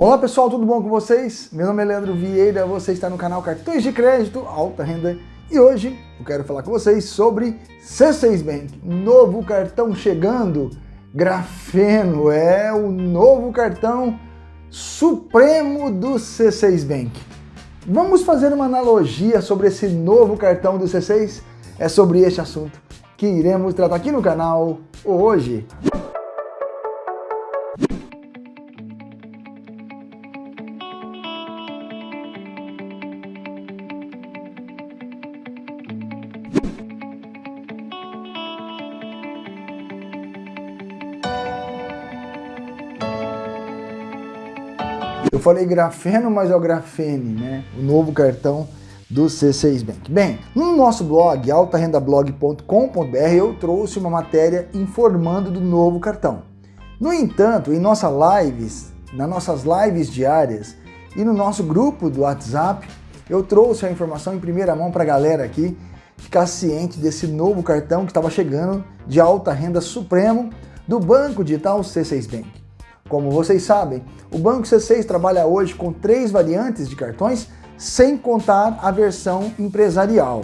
Olá pessoal, tudo bom com vocês? Meu nome é Leandro Vieira, você está no canal Cartões de Crédito Alta Renda e hoje eu quero falar com vocês sobre C6 Bank, novo cartão chegando, Grafeno, é o novo cartão supremo do C6 Bank. Vamos fazer uma analogia sobre esse novo cartão do C6? É sobre este assunto que iremos tratar aqui no canal hoje. Eu falei grafeno, mas é o grafene, né? O novo cartão do C6 Bank. Bem, no nosso blog, altarendablog.com.br, eu trouxe uma matéria informando do novo cartão. No entanto, em nossas lives, nas nossas lives diárias e no nosso grupo do WhatsApp, eu trouxe a informação em primeira mão para a galera aqui ficar ciente desse novo cartão que estava chegando de alta renda supremo do Banco Digital C6 Bank. Como vocês sabem, o Banco C6 trabalha hoje com três variantes de cartões, sem contar a versão empresarial.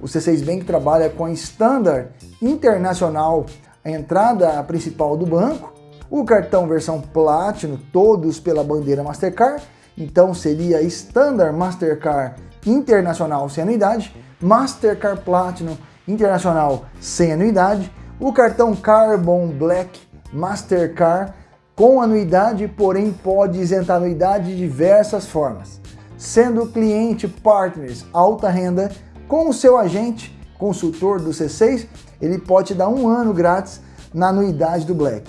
O C6 Bank trabalha com a Standard Internacional, a entrada principal do banco, o cartão versão Platinum, todos pela bandeira Mastercard, então seria Standard Mastercard Internacional sem anuidade, Mastercard Platinum Internacional sem anuidade, o cartão Carbon Black Mastercard com anuidade, porém pode isentar anuidade de diversas formas, sendo cliente partners alta renda com o seu agente consultor do C6, ele pode te dar um ano grátis na anuidade do Black.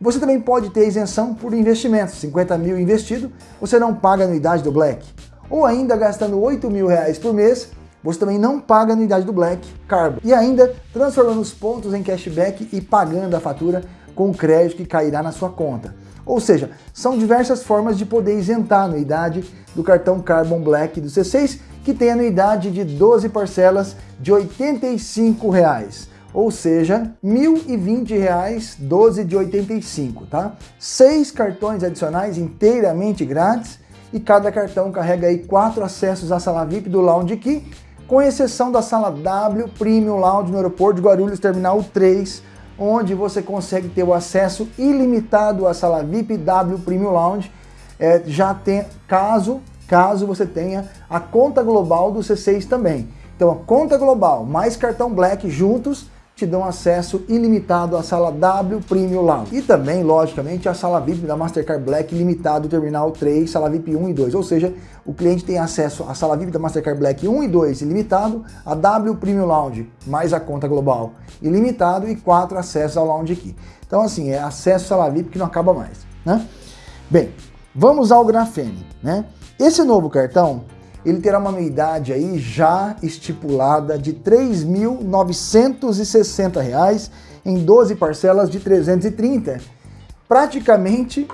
Você também pode ter isenção por investimentos, 50 mil investido, você não paga anuidade do Black. Ou ainda gastando 8 mil reais por mês, você também não paga anuidade do Black Carbon. E ainda transformando os pontos em cashback e pagando a fatura com o crédito que cairá na sua conta. Ou seja, são diversas formas de poder isentar a anuidade do cartão Carbon Black do C6, que tem anuidade de 12 parcelas de 85 reais, ou seja, R$ 1.020, 12 de 85, tá? Seis cartões adicionais inteiramente grátis e cada cartão carrega aí quatro acessos à sala VIP do Lounge Key, com exceção da sala W Premium Lounge no aeroporto de Guarulhos Terminal 3, onde você consegue ter o acesso ilimitado à sala VIP W Premium Lounge, é, já tem, caso, caso você tenha a conta global do C6 também. Então a conta global mais cartão Black juntos te dão acesso ilimitado à sala W Premium Lounge. E também, logicamente, a sala VIP da Mastercard Black limitado Terminal 3, sala VIP 1 e 2. Ou seja, o cliente tem acesso à sala VIP da Mastercard Black 1 e 2 ilimitado, a W Premium Lounge mais a conta global ilimitado e quatro acessos ao Lounge Key. Então, assim, é acesso à sala VIP que não acaba mais, né? Bem, vamos ao Grafene, né? Esse novo cartão, ele terá uma anuidade aí já estipulada de R$ 3.960 em 12 parcelas de 330. Praticamente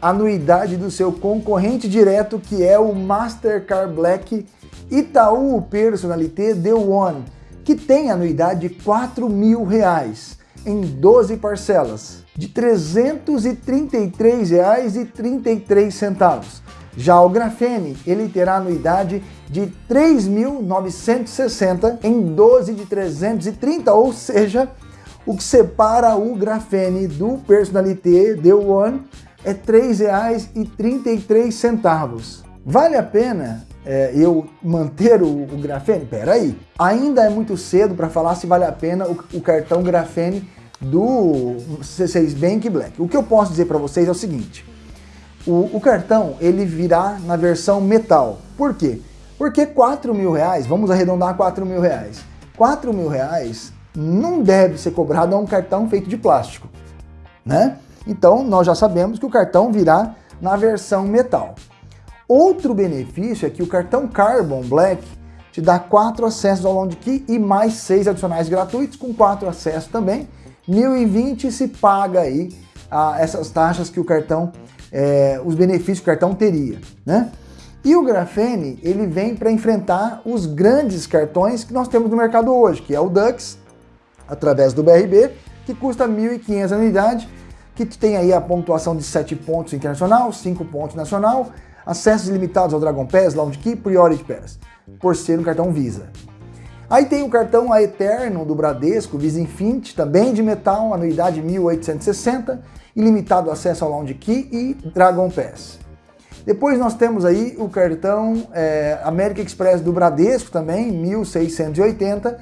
a anuidade do seu concorrente direto, que é o Mastercard Black Itaú Personalité The One, que tem anuidade de R$ 4.000 em 12 parcelas de R$ 333,33. Já o Grafene, ele terá anuidade de R$ 3.960 em 12 de 330, ou seja, o que separa o Grafene do Personalité The One é R$ 3,33. Vale a pena é, eu manter o, o Grafene? Peraí, ainda é muito cedo para falar se vale a pena o, o cartão Grafene do C6 Bank Black. O que eu posso dizer para vocês é o seguinte, o, o, cartão ele virá na versão metal. Por quê? Porque 4 mil reais, vamos arredondar 4 mil reais. 4 mil reais não deve ser cobrado a um cartão feito de plástico, né? Então nós já sabemos que o cartão virá na versão metal. Outro benefício é que o cartão Carbon Black te dá quatro acessos ao Lounge Key e mais seis adicionais gratuitos, com quatro acessos também. 1020 se paga aí ah, essas taxas que o cartão é, os benefícios que o cartão teria, né? E o Grafene, ele vem para enfrentar os grandes cartões que nós temos no mercado hoje, que é o Dux, através do BRB, que custa R$ 1.500 a unidade, que tem aí a pontuação de 7 pontos internacional, 5 pontos nacional, acessos ilimitados ao Dragon Pass, Lounge Key, Priority Pass, por ser um cartão Visa. Aí tem o cartão A Eterno do Bradesco, Visa Infinity, também de metal, anuidade 1860, ilimitado acesso ao Lounge Key e Dragon Pass. Depois nós temos aí o cartão é, América Express do Bradesco também, 1680,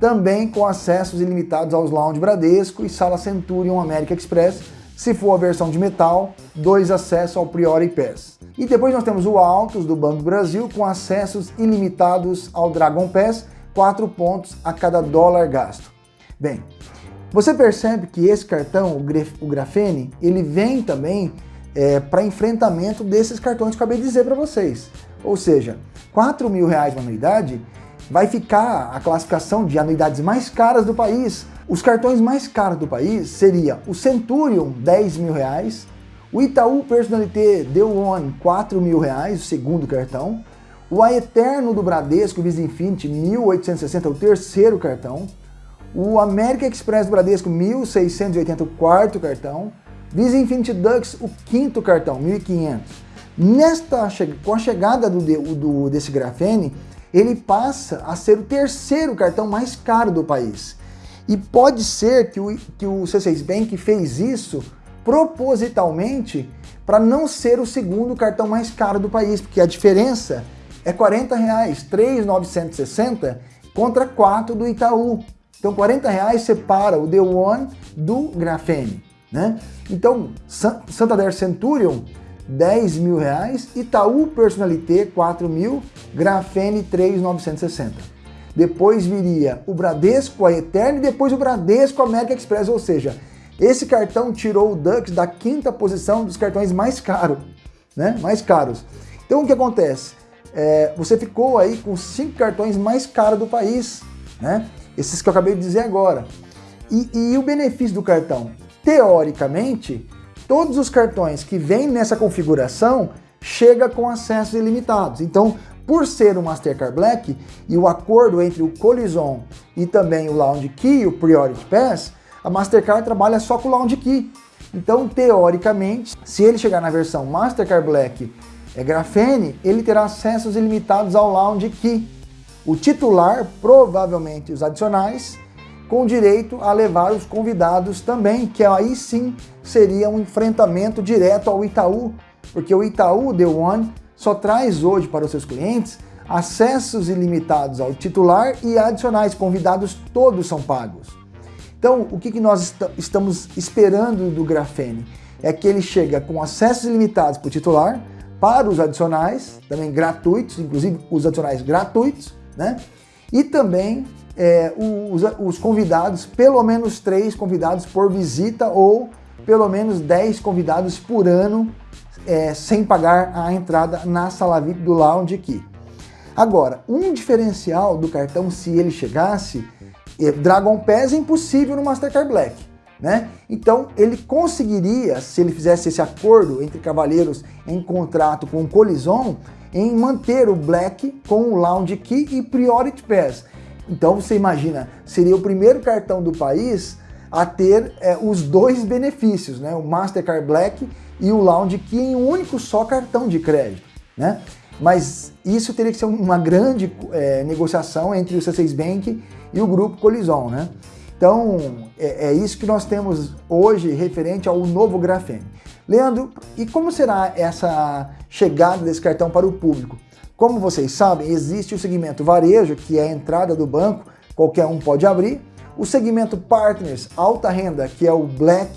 também com acessos ilimitados aos Lounge Bradesco e Sala Centurion América Express, se for a versão de metal, dois acessos ao Priority Pass. E depois nós temos o Altos do Banco Brasil com acessos ilimitados ao Dragon Pass, 4 pontos a cada dólar gasto. Bem, você percebe que esse cartão, o Grafene, ele vem também é, para enfrentamento desses cartões que eu acabei de dizer para vocês. Ou seja, 4 mil reais de anuidade vai ficar a classificação de anuidades mais caras do país. Os cartões mais caros do país seria o Centurion, 10 mil reais, o Itaú Personalité Deu One, 4 mil reais, o segundo cartão, o A Eterno do Bradesco Visa Infinity, 1.860, o terceiro cartão, o América Express do Bradesco, 1.680, o quarto cartão, Visa Infinity Dux, o quinto cartão, 1.500. Nesta, com a chegada do, do, desse grafene, ele passa a ser o terceiro cartão mais caro do país. E pode ser que o, que o C6 Bank fez isso propositalmente para não ser o segundo cartão mais caro do país, porque a diferença é 40 reais, 3,960 contra 4 do Itaú. Então 40 reais separa o The One do Grafene. Né? Então, Santander Centurion, 10 mil reais, Itaú Personalité, 4 mil, Grafene, 3,960. Depois viria o Bradesco, a Eterno, e depois o Bradesco América Express, ou seja, esse cartão tirou o Dux da quinta posição dos cartões mais caros, né? Mais caros. Então o que acontece? É, você ficou aí com cinco cartões mais caros do país, né? Esses que eu acabei de dizer agora. E, e o benefício do cartão? teoricamente, todos os cartões que vêm nessa configuração chega com acessos ilimitados. Então, por ser o Mastercard Black e o acordo entre o Collision e também o Lounge Key, o Priority Pass, a Mastercard trabalha só com o Lounge Key. Então, teoricamente, se ele chegar na versão Mastercard Black é Grafene, ele terá acessos ilimitados ao Lounge Key. O titular, provavelmente os adicionais, com direito a levar os convidados também, que aí sim seria um enfrentamento direto ao Itaú, porque o Itaú The One só traz hoje para os seus clientes acessos ilimitados ao titular e adicionais convidados todos são pagos. Então, o que, nós est estamos esperando do Grafene? É que ele chega com acessos ilimitados para o titular, para os adicionais, também gratuitos, inclusive os adicionais gratuitos, né? E também é, os, os convidados, pelo menos três convidados por visita ou pelo menos 10 convidados por ano é, sem pagar a entrada na sala VIP do Lounge aqui. Agora, um diferencial do cartão, se ele chegasse, é, Dragon Pass é impossível no Mastercard Black. Né? Então ele conseguiria, se ele fizesse esse acordo entre cavaleiros em contrato com o Colison, em manter o Black com o Lounge Key e Priority Pass. Então você imagina, seria o primeiro cartão do país a ter é, os dois benefícios, né? o Mastercard Black e o Lounge Key em um único só cartão de crédito. Né? Mas isso teria que ser uma grande é, negociação entre o C6 Bank e o grupo Colison. Né? Então é, é isso que nós temos hoje referente ao novo Grafene. Leandro, e como será essa chegada desse cartão para o público? Como vocês sabem, existe o segmento varejo, que é a entrada do banco, qualquer um pode abrir. O segmento partners, alta renda, que é o black,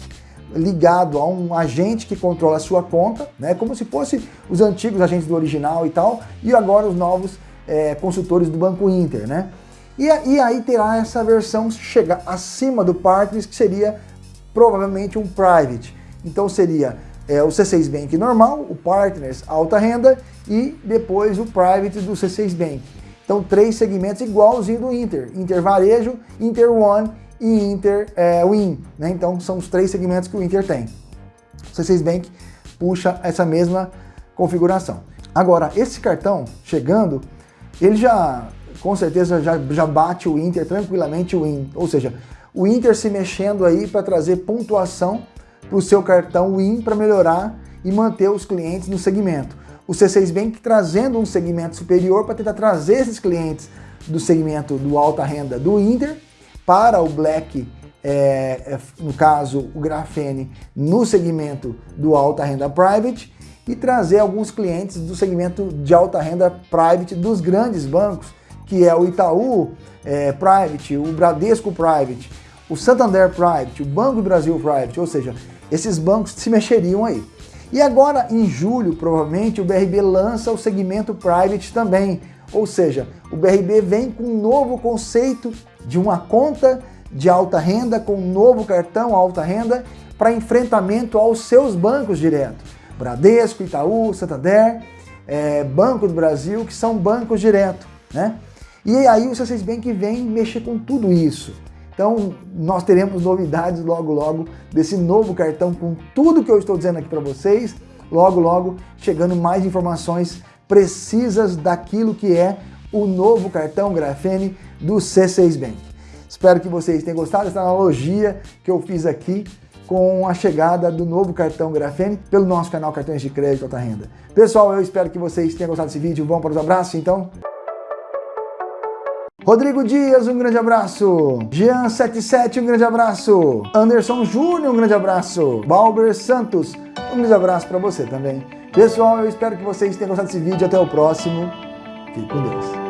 ligado a um agente que controla a sua conta, né? como se fosse os antigos agentes do original e tal, e agora os novos é, consultores do Banco Inter. Né? E, e aí terá essa versão chega acima do partners, que seria provavelmente um private. Então seria é, o C6 Bank normal, o Partners alta renda e depois o Private do C6 Bank. Então três segmentos igualzinho do Inter, Inter Varejo, Inter One e Inter é, Win. Né? Então são os três segmentos que o Inter tem. O C6 Bank puxa essa mesma configuração. Agora, esse cartão chegando, ele já com certeza já, já bate o Inter tranquilamente o Win, ou seja, o Inter se mexendo aí para trazer pontuação para o seu cartão Win para melhorar e manter os clientes no segmento. O C6 Bank trazendo um segmento superior para tentar trazer esses clientes do segmento do alta renda do Inter para o Black, é, é no caso o Grafene, no segmento do alta renda Private e trazer alguns clientes do segmento de alta renda Private dos grandes bancos, que é o Itaú é, Private, o Bradesco Private, o Santander Private, o Banco do Brasil Private, ou seja, esses bancos se mexeriam aí. E agora, em julho, provavelmente, o BRB lança o segmento Private também, ou seja, o BRB vem com um novo conceito de uma conta de alta renda, com um novo cartão alta renda, para enfrentamento aos seus bancos direto. Bradesco, Itaú, Santander, é, Banco do Brasil, que são bancos direto. Né? E aí o C6 Bank vem mexer com tudo isso. Então, nós teremos novidades logo, logo desse novo cartão com tudo que eu estou dizendo aqui para vocês. Logo, logo, chegando mais informações precisas daquilo que é o novo cartão Grafene do C6 Bank. Espero que vocês tenham gostado dessa analogia que eu fiz aqui com a chegada do novo cartão Grafene pelo nosso canal Cartões de Crédito Alta Renda. Pessoal, eu espero que vocês tenham gostado desse vídeo. Vamos para os abraços, então? Rodrigo Dias, um grande abraço. Jean77, um grande abraço. Anderson Júnior, um grande abraço. Balber Santos, um grande abraço para você também. Pessoal, eu espero que vocês tenham gostado desse vídeo. Até o próximo. Fique com Deus.